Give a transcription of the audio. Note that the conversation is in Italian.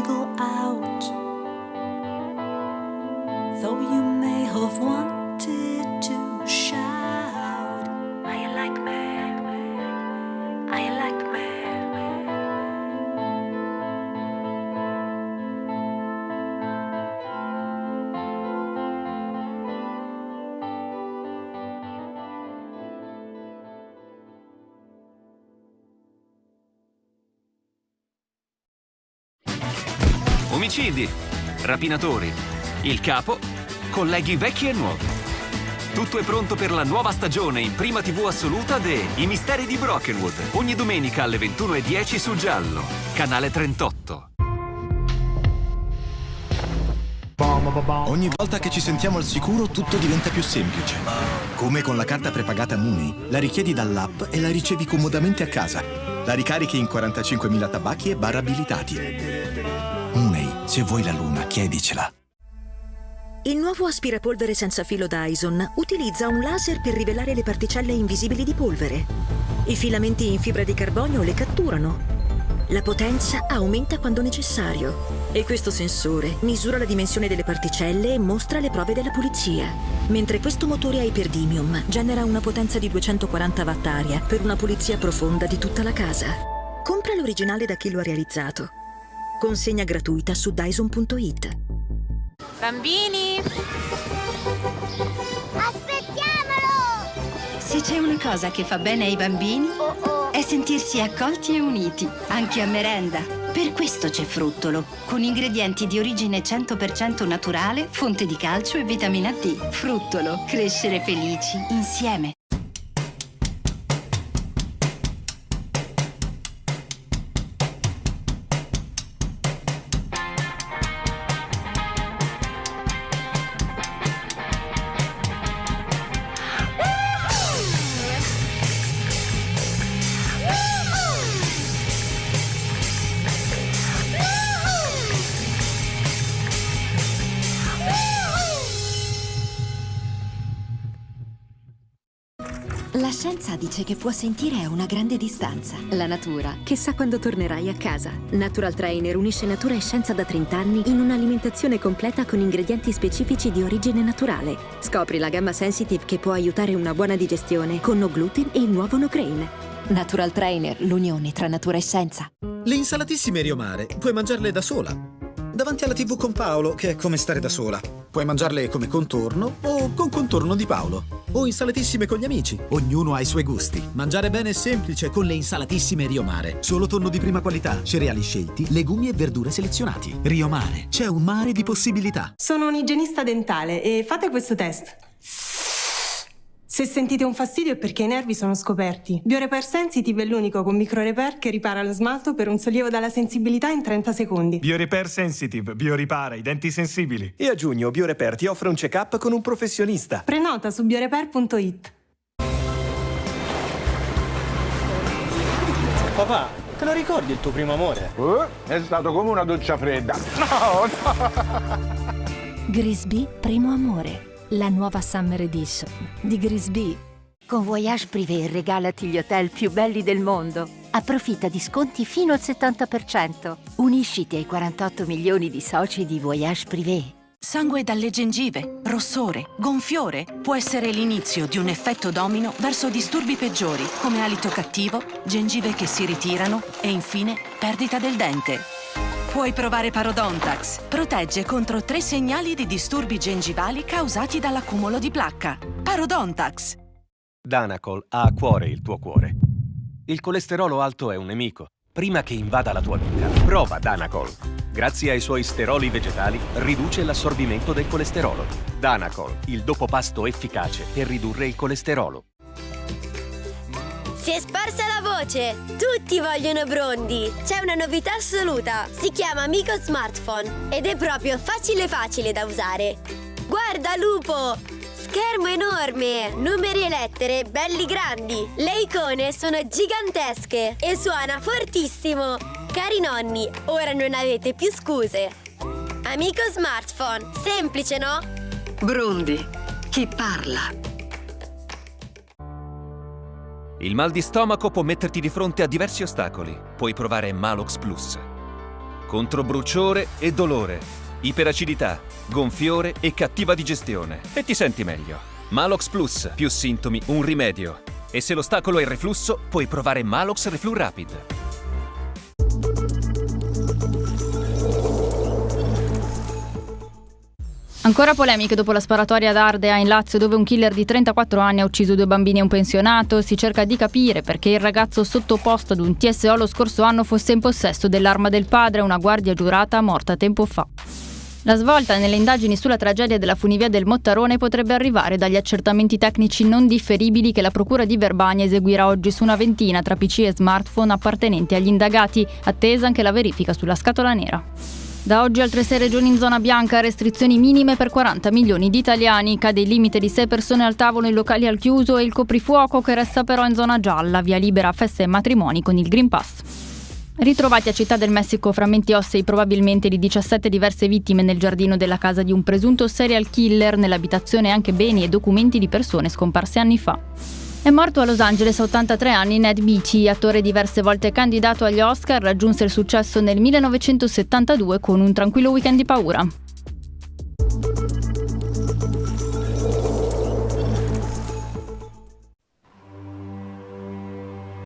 wiggle out. Though you may have wanted Omicidi, rapinatori, il capo, colleghi vecchi e nuovi. Tutto è pronto per la nuova stagione in prima TV assoluta de I misteri di Brokenwood. Ogni domenica alle 21.10 su Giallo, canale 38. Ogni volta che ci sentiamo al sicuro tutto diventa più semplice. Come con la carta prepagata Mooney. La richiedi dall'app e la ricevi comodamente a casa. La ricarichi in 45.000 tabacchi e bar abilitati. Mooney, se vuoi la luna, chiedicela. Il nuovo aspirapolvere senza filo Dyson utilizza un laser per rivelare le particelle invisibili di polvere. I filamenti in fibra di carbonio le catturano. La potenza aumenta quando necessario e questo sensore misura la dimensione delle particelle e mostra le prove della pulizia. Mentre questo motore a iperdymium genera una potenza di 240 watt aria per una pulizia profonda di tutta la casa. Compra l'originale da chi lo ha realizzato. Consegna gratuita su Dyson.it. Bambini! Aspettiamolo! Se c'è una cosa che fa bene ai bambini è sentirsi accolti e uniti, anche a merenda. Per questo c'è Fruttolo, con ingredienti di origine 100% naturale, fonte di calcio e vitamina D. Fruttolo, crescere felici insieme. La scienza dice che può sentire a una grande distanza. La natura, chissà quando tornerai a casa. Natural Trainer unisce natura e scienza da 30 anni in un'alimentazione completa con ingredienti specifici di origine naturale. Scopri la gamma Sensitive che può aiutare una buona digestione con no gluten e il nuovo no grain. Natural Trainer, l'unione tra natura e scienza. Le insalatissime Rio Mare puoi mangiarle da sola. Davanti alla TV con Paolo, che è come stare da sola. Puoi mangiarle come contorno o con contorno di Paolo. O insalatissime con gli amici. Ognuno ha i suoi gusti. Mangiare bene è semplice con le insalatissime Rio Mare. Solo tonno di prima qualità, cereali scelti, legumi e verdure selezionati. Rio Mare. C'è un mare di possibilità. Sono un igienista dentale e fate questo test. Se sentite un fastidio è perché i nervi sono scoperti. BioRepair Sensitive è l'unico con microrepair che ripara lo smalto per un sollievo dalla sensibilità in 30 secondi. BioRepair Sensitive, bioripara i denti sensibili. E a giugno BioRepair ti offre un check-up con un professionista. Prenota su biorepair.it. Papà, te lo ricordi il tuo primo amore? Eh, è stato come una doccia fredda. No, no! Grisby Primo Amore. La nuova Summer Edition di Grisby. Con Voyage Privé regalati gli hotel più belli del mondo. Approfitta di sconti fino al 70%. Unisciti ai 48 milioni di soci di Voyage Privé. Sangue dalle gengive, rossore, gonfiore può essere l'inizio di un effetto domino verso disturbi peggiori come alito cattivo, gengive che si ritirano e infine perdita del dente. Puoi provare Parodontax. Protegge contro tre segnali di disturbi gengivali causati dall'accumulo di placca. Parodontax. Danacol ha a cuore il tuo cuore. Il colesterolo alto è un nemico. Prima che invada la tua vita, prova Danacol. Grazie ai suoi steroli vegetali, riduce l'assorbimento del colesterolo. Danacol, il dopo pasto efficace per ridurre il colesterolo. Si è sparsa la voce! Tutti vogliono Brondi! C'è una novità assoluta! Si chiama Amico Smartphone ed è proprio facile facile da usare! Guarda, lupo! Schermo enorme! Numeri e lettere belli grandi! Le icone sono gigantesche e suona fortissimo! Cari nonni, ora non avete più scuse! Amico Smartphone, semplice no? Brondi, chi parla? Il mal di stomaco può metterti di fronte a diversi ostacoli. Puoi provare Malox Plus. contro bruciore e dolore, iperacidità, gonfiore e cattiva digestione. E ti senti meglio. Malox Plus, più sintomi, un rimedio. E se l'ostacolo è il reflusso, puoi provare Malox Reflu Rapid. Ancora polemiche dopo la sparatoria ad Ardea in Lazio dove un killer di 34 anni ha ucciso due bambini e un pensionato. Si cerca di capire perché il ragazzo sottoposto ad un TSO lo scorso anno fosse in possesso dell'arma del padre, una guardia giurata morta tempo fa. La svolta nelle indagini sulla tragedia della funivia del Mottarone potrebbe arrivare dagli accertamenti tecnici non differibili che la Procura di Verbania eseguirà oggi su una ventina tra PC e smartphone appartenenti agli indagati, attesa anche la verifica sulla scatola nera. Da oggi altre sei regioni in zona bianca, restrizioni minime per 40 milioni di italiani, cade il limite di 6 persone al tavolo in locali al chiuso e il coprifuoco che resta però in zona gialla, via libera feste e matrimoni con il Green Pass. Ritrovati a Città del Messico frammenti ossei probabilmente di 17 diverse vittime nel giardino della casa di un presunto serial killer, nell'abitazione anche beni e documenti di persone scomparse anni fa. È morto a Los Angeles a 83 anni Ned Beatty, attore diverse volte candidato agli Oscar, raggiunse il successo nel 1972 con Un tranquillo weekend di paura.